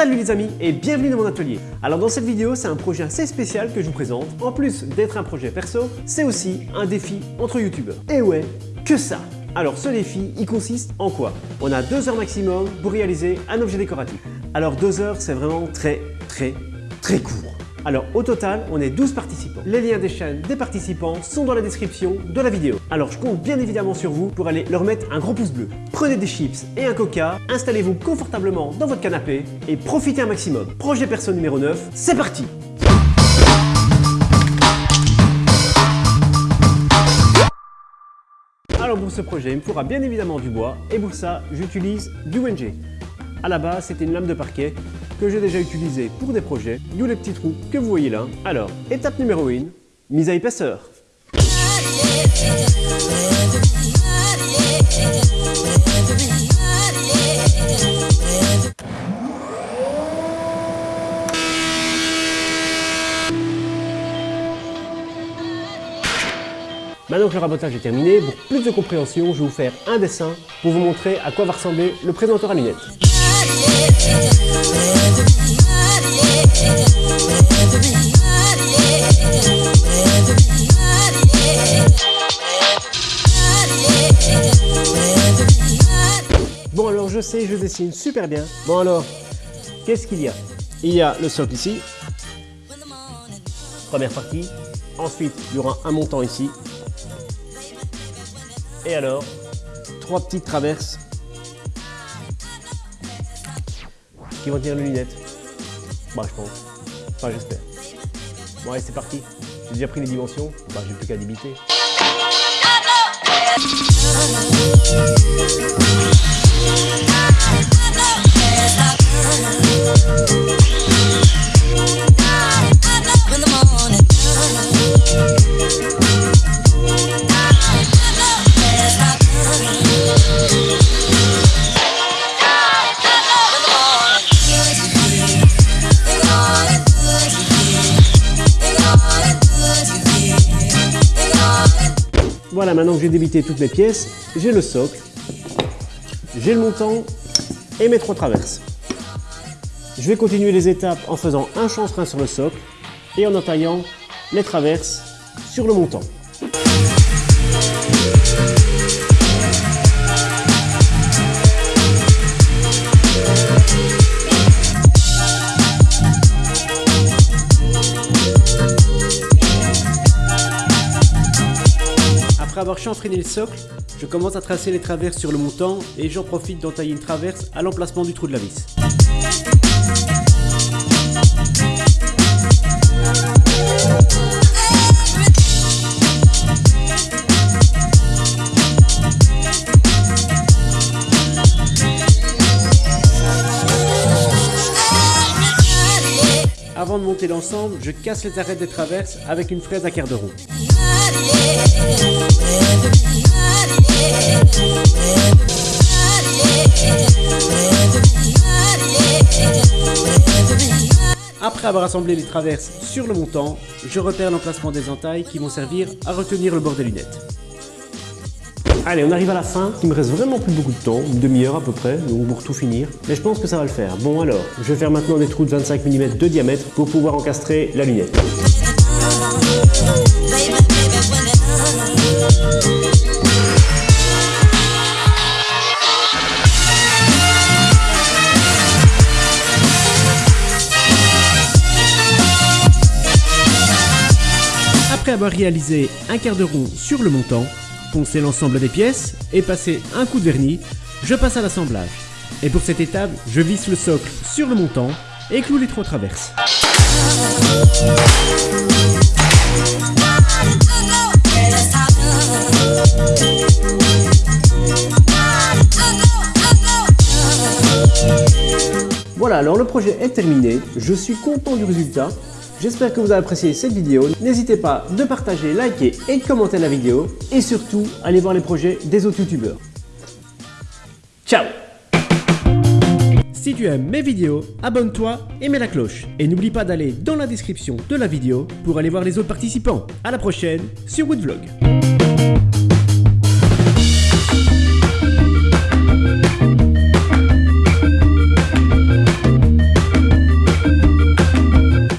Salut les amis et bienvenue dans mon atelier. Alors dans cette vidéo, c'est un projet assez spécial que je vous présente. En plus d'être un projet perso, c'est aussi un défi entre youtubeurs. Et ouais, que ça alors ce défi, il consiste en quoi? On a deux heures maximum pour réaliser un objet décoratif. Alors deux heures, c'est vraiment très très très court. Alors au total, on est 12 participants. Les liens des chaînes des participants sont dans la description de la vidéo. Alors je compte bien évidemment sur vous pour aller leur mettre un gros pouce bleu. Prenez des chips et un coca, installez-vous confortablement dans votre canapé et profitez un maximum. Projet perso numéro 9, c'est parti Alors pour ce projet, il me faudra bien évidemment du bois et pour ça, j'utilise du WNG. À la base, c'était une lame de parquet que j'ai déjà utilisée pour des projets, d'où les petits trous que vous voyez là. Alors, étape numéro 1, mise à épaisseur. Maintenant que le rabotage est terminé, pour plus de compréhension, je vais vous faire un dessin pour vous montrer à quoi va ressembler le présenteur à lunettes. Bon alors je sais, je dessine super bien. Bon alors, qu'est-ce qu'il y a? Il y a le socle ici, première partie. Ensuite, il y aura un montant ici, et alors, trois petites traverses qui vont tenir les lunettes. Bah, je pense. Enfin, j'espère. Bon, allez, c'est parti. J'ai déjà pris les dimensions. Bah, j'ai plus qu'à débiter. Maintenant que j'ai débité toutes mes pièces, j'ai le socle, j'ai le montant et mes trois traverses. Je vais continuer les étapes en faisant un chanfrein sur le socle et en entaillant les traverses sur le montant. Après avoir chanfreiné le socle, je commence à tracer les traverses sur le montant et j'en profite d'entailler une traverse à l'emplacement du trou de la vis. Avant de monter l'ensemble, je casse les arêtes des traverses avec une fraise à quart de rond. Après avoir assemblé les traverses sur le montant, je repère l'emplacement des entailles qui vont servir à retenir le bord des lunettes. Allez, on arrive à la fin. Il me reste vraiment plus beaucoup de temps, une demi-heure à peu près, donc pour tout finir. Mais je pense que ça va le faire. Bon alors, je vais faire maintenant des trous de 25 mm de diamètre pour pouvoir encastrer la lunette. Après avoir réalisé un quart de rond sur le montant, poncer l'ensemble des pièces et passer un coup de vernis, je passe à l'assemblage. Et pour cette étape, je visse le socle sur le montant et cloue les trois traverses. Voilà, alors le projet est terminé, je suis content du résultat. J'espère que vous avez apprécié cette vidéo. N'hésitez pas de partager, liker et commenter la vidéo. Et surtout, allez voir les projets des autres youtubeurs. Ciao Si tu aimes mes vidéos, abonne-toi et mets la cloche. Et n'oublie pas d'aller dans la description de la vidéo pour aller voir les autres participants. A la prochaine sur Woodvlog.